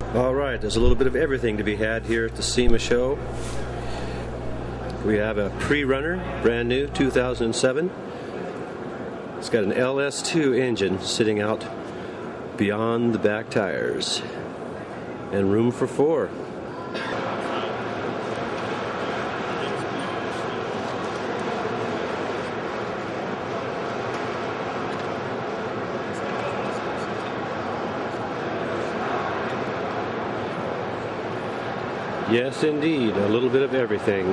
All right, there's a little bit of everything to be had here at the SEMA show. We have a pre-runner, brand new, 2007. It's got an LS2 engine sitting out beyond the back tires and room for four. Yes, indeed, a little bit of everything.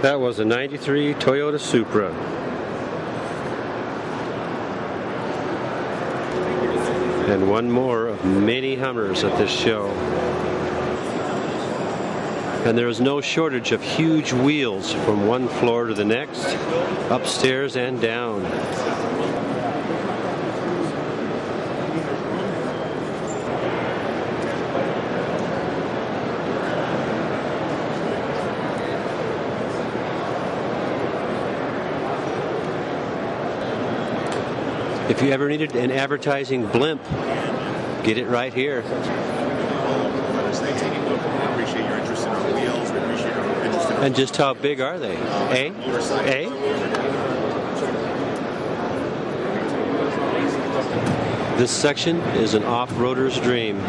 That was a 93 Toyota Supra. And one more of many Hummers at this show. And there is no shortage of huge wheels from one floor to the next, upstairs and down. If you ever needed an advertising blimp, get it right here. And just how big are they? A? A? This section is an off-roader's dream.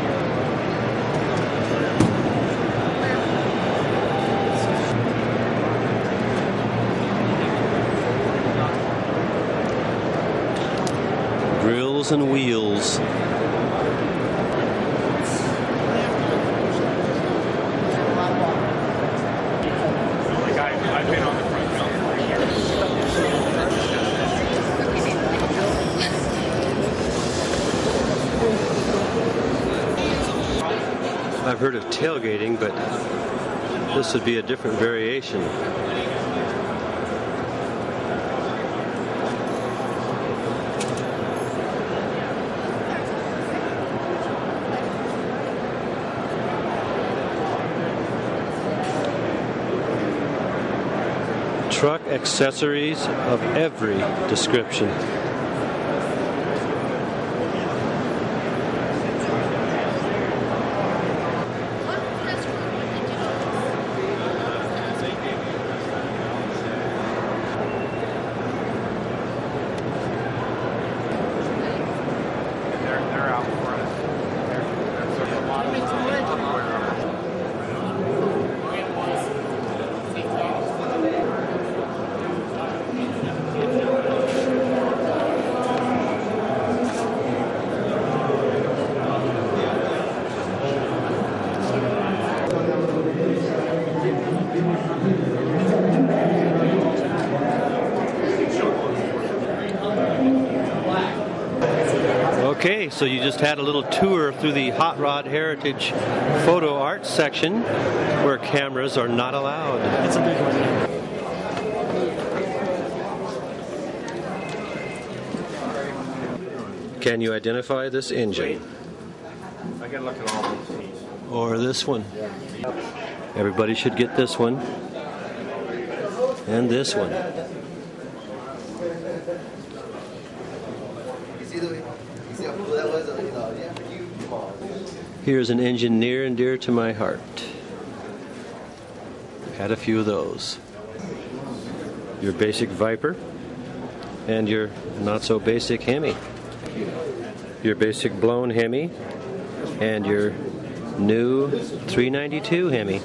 Grills and wheels. I've heard of tailgating, but this would be a different variation. Truck accessories of every description. Okay, so you just had a little tour through the Hot Rod Heritage Photo Art section where cameras are not allowed. It's a big one. Can you identify this engine? I gotta look at all these. Or this one? Everybody should get this one. And this one. Here's an engine near and dear to my heart. Had a few of those. Your basic Viper and your not so basic Hemi. Your basic blown Hemi and your new 392 Hemi.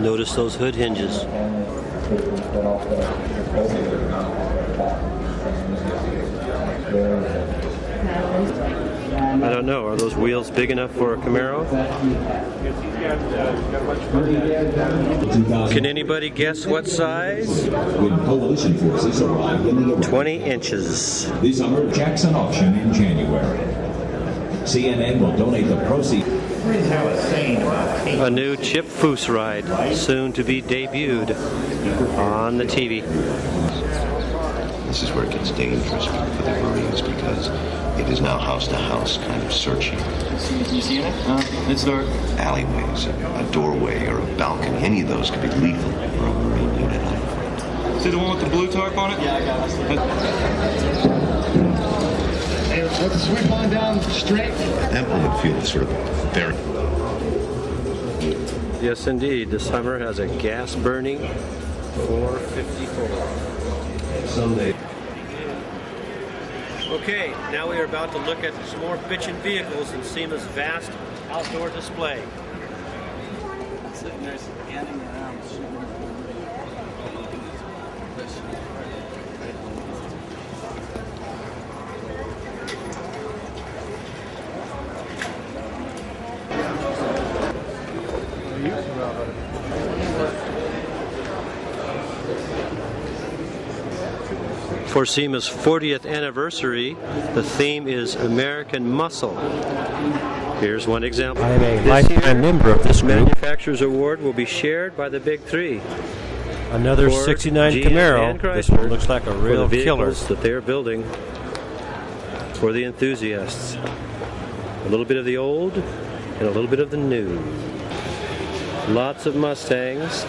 Notice those hood hinges. I don't know. Are those wheels big enough for a Camaro? Can anybody guess what size? When coalition forces arrived in the Iraq 20 inches. this summer Jackson auction in January. CNN will donate the proceeds. A new Chip Foose ride, soon to be debuted on the TV. This is where it gets dangerous for the Marines because it is now house to house kind of searching. You seeing it? Uh, it's dark. Alleyways, a doorway, or a balcony, any of those could be lethal for a Marine unit. See the one with the blue tarp on it? Yeah, I got it. Hey, let's sweep on down straight. That one would feel sort of very. Yes, indeed. This Hummer has a gas burning 454. Someday. Okay, now we are about to look at some more bitchin' vehicles in SEMA's vast outdoor display. Sitting there scanning around. For SEMA's 40th anniversary, the theme is American Muscle. Here's one example. I am a This lifetime member of this group. Manufacturer's Award will be shared by the Big Three. Another Ford, 69 GM, Camaro. This one looks like a real the killer. that they are building for the enthusiasts. A little bit of the old and a little bit of the new. Lots of Mustangs.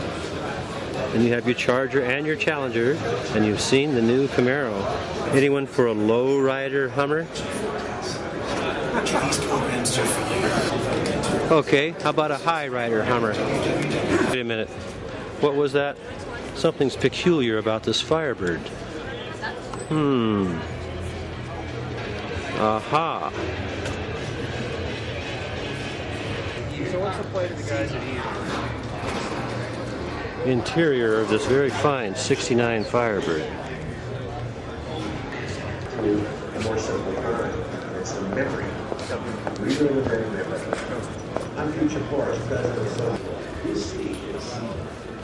And you have your Charger and your Challenger, and you've seen the new Camaro. Anyone for a low-rider Hummer? Okay, how about a high-rider Hummer? Wait a minute. What was that? Something's peculiar about this Firebird. Hmm. Aha. So what's the plate of the guys that Interior of this very fine 69 Firebird.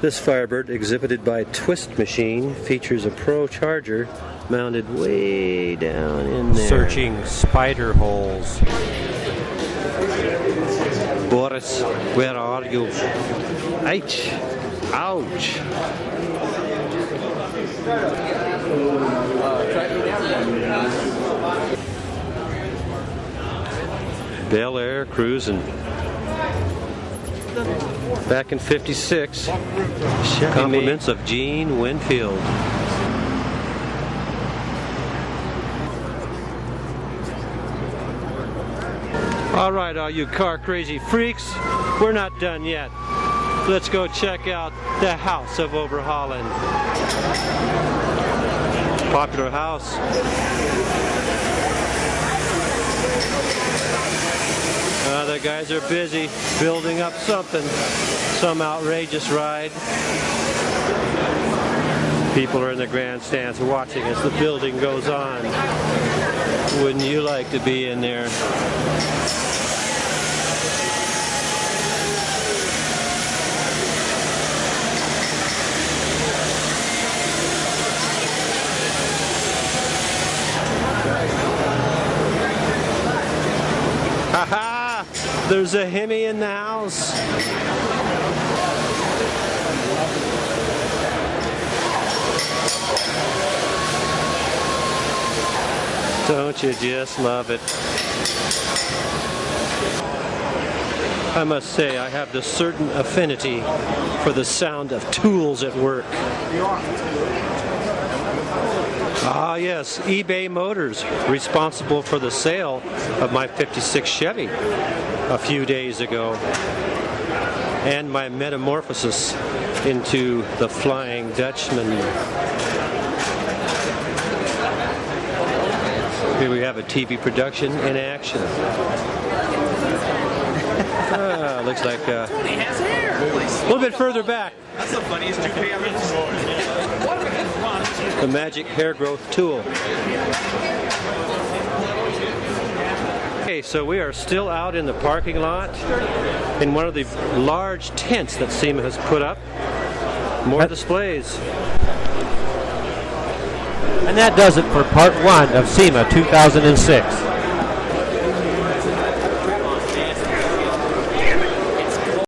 This Firebird, exhibited by Twist Machine, features a ProCharger mounted way down in there. Searching spider holes. Boris, where are you? Ouch! Ouch! Bel Air cruising. Back in 56, compliments of Gene Winfield. All right, all you car crazy freaks, we're not done yet. Let's go check out the House of Overhaulin'. Popular house. Uh, the guys are busy building up something, some outrageous ride. People are in the grandstands watching as the building goes on. Wouldn't you like to be in there? There's a Hemi in the house. Don't you just love it? I must say, I have this certain affinity for the sound of tools at work. Ah, yes, eBay Motors, responsible for the sale of my 56 Chevy a few days ago, and my metamorphosis into the Flying Dutchman. Here we have a TV production in action. Ah, looks like uh, a little bit further back. That's the funniest toupee I've ever seen. The magic hair growth tool. Okay, so we are still out in the parking lot in one of the large tents that SEMA has put up. More That- displays. And that does it for part one of SEMA 2006.